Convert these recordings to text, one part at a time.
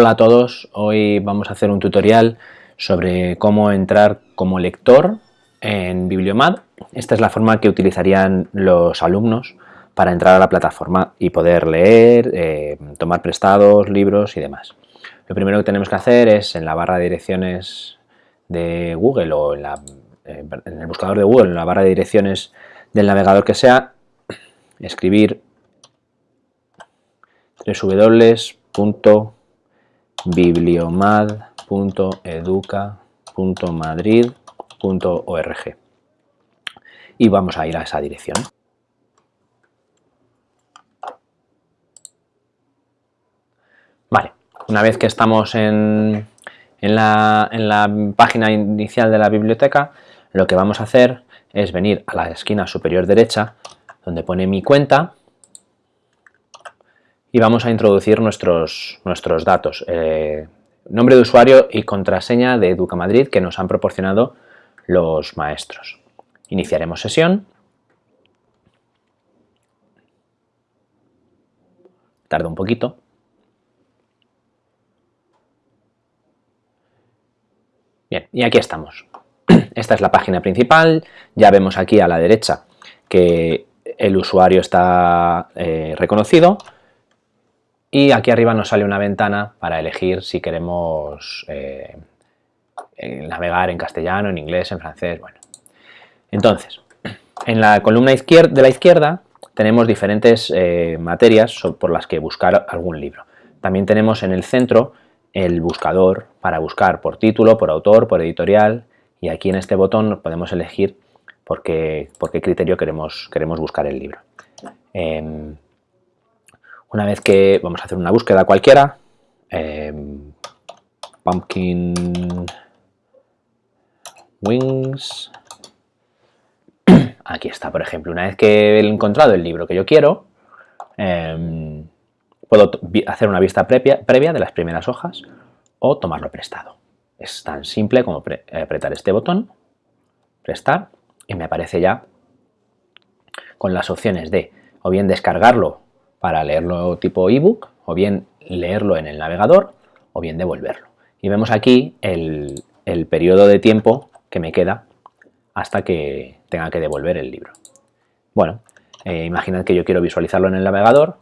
Hola a todos, hoy vamos a hacer un tutorial sobre cómo entrar como lector en Bibliomad. Esta es la forma que utilizarían los alumnos para entrar a la plataforma y poder leer, eh, tomar prestados, libros y demás. Lo primero que tenemos que hacer es en la barra de direcciones de Google o en, en el buscador de Google, en la barra de direcciones del navegador que sea, escribir www bibliomad.educa.madrid.org y vamos a ir a esa dirección. Vale, una vez que estamos en, en, la, en la página inicial de la biblioteca, lo que vamos a hacer es venir a la esquina superior derecha donde pone mi cuenta y vamos a introducir nuestros, nuestros datos, eh, nombre de usuario y contraseña de Educa Madrid que nos han proporcionado los maestros. Iniciaremos sesión. Tarda un poquito. Bien, y aquí estamos. Esta es la página principal, ya vemos aquí a la derecha que el usuario está eh, reconocido, y aquí arriba nos sale una ventana para elegir si queremos eh, navegar en castellano, en inglés, en francés, bueno. Entonces, en la columna izquierda, de la izquierda tenemos diferentes eh, materias por las que buscar algún libro. También tenemos en el centro el buscador para buscar por título, por autor, por editorial y aquí en este botón podemos elegir por qué, por qué criterio queremos, queremos buscar el libro. Em, una vez que vamos a hacer una búsqueda cualquiera, em, pumpkin wings, aquí está, por ejemplo, una vez que he encontrado el libro que yo quiero, em, puedo hacer una vista previa, previa de las primeras hojas o tomarlo prestado. Es tan simple como apretar este botón, prestar, y me aparece ya con las opciones de o bien descargarlo para leerlo tipo ebook, o bien leerlo en el navegador, o bien devolverlo. Y vemos aquí el, periodo de tiempo que me queda hasta que tenga que devolver el libro. Bueno, eh, imaginad que yo quiero visualizarlo en el navegador,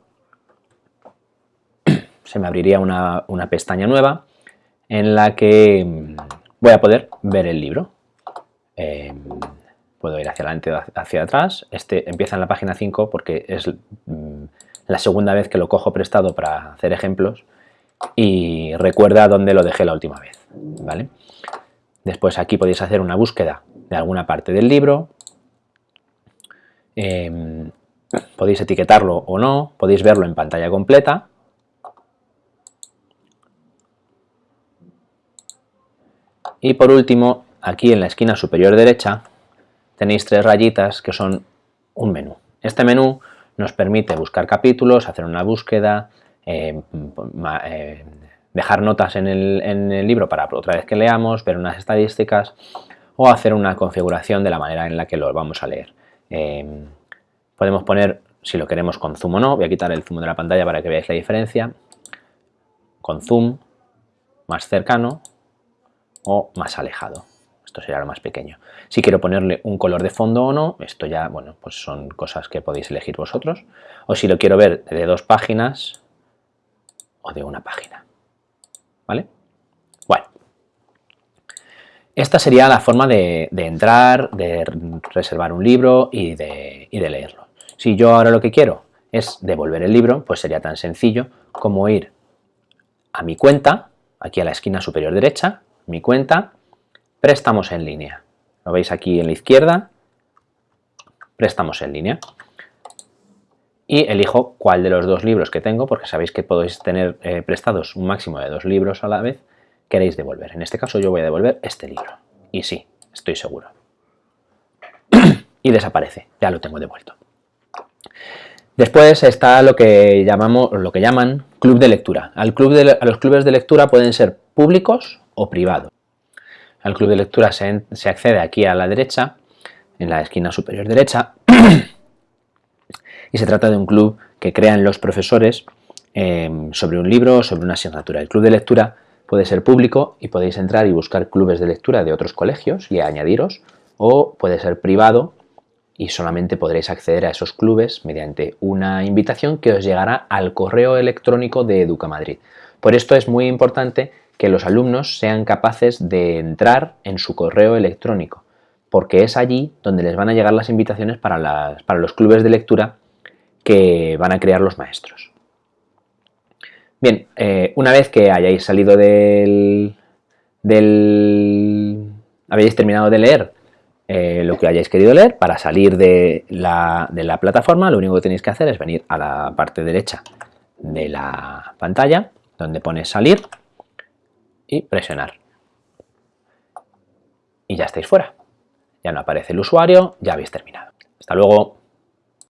se me abriría una, pestaña nueva en la que mm, voy a poder ver el libro. Eh, puedo ir hacia adelante hacia atrás. Este empieza en la página 5 porque es mm, la segunda vez que lo cojo prestado para hacer ejemplos y recuerda dónde lo dejé la última vez. ¿vale? Después aquí podéis hacer una búsqueda de alguna parte del libro, em, podéis etiquetarlo o no, podéis verlo en pantalla completa, y por último, aquí en la esquina superior derecha tenéis tres rayitas que son un menú. Este menú nos permite buscar capítulos, hacer una búsqueda, eh, eh, dejar notas en el, libro para otra vez que leamos, ver unas estadísticas o hacer una configuración de la manera en la que lo vamos a leer. Eh, podemos poner si lo queremos con zoom o no, voy a quitar el zoom de la pantalla para que veáis la diferencia, con zoom, más cercano o más alejado. Esto sería lo más pequeño. Si quiero ponerle un color de fondo o no, esto ya, bueno, pues son cosas que podéis elegir vosotros. O si lo quiero ver de dos páginas o de una página. ¿Vale? Bueno. Esta sería la forma de, entrar, de reservar un libro y de, y de leerlo. Si yo ahora lo que quiero es devolver el libro, pues sería tan sencillo como ir a mi cuenta, aquí a la esquina superior derecha, mi cuenta, préstamos en línea. Lo veis aquí en la izquierda, préstamos en línea. Y elijo cuál de los dos libros que tengo, porque sabéis que podéis tener eh, prestados un máximo de dos libros a la vez, queréis devolver. En este caso yo voy a devolver este libro. Y sí, estoy seguro. y desaparece, ya lo tengo devuelto. Después está lo que, llamamos, lo que llaman club de lectura. Al club de, a los clubes de lectura pueden ser públicos o privados. Al club de lectura se, accede aquí a la derecha, en la esquina superior derecha, y se trata de un club que crean los profesores em, sobre un libro o sobre una asignatura. El club de lectura puede ser público y podéis entrar y buscar clubes de lectura de otros colegios y añadiros, o puede ser privado y solamente podréis acceder a esos clubes mediante una invitación que os llegará al correo electrónico de Educamadrid. Por esto es muy importante que los alumnos sean capaces de entrar en su correo electrónico, porque es allí donde les van a llegar las invitaciones para, los clubes de lectura que van a crear los maestros. Bien, eh, una vez que hayáis salido del, del... habéis terminado de leer eh, lo que hayáis querido leer, para salir de la, de la plataforma lo único que tenéis que hacer es venir a la parte derecha de la pantalla, donde pone salir y presionar. Y ya estáis fuera. Ya no aparece el usuario, ya habéis terminado. Hasta luego.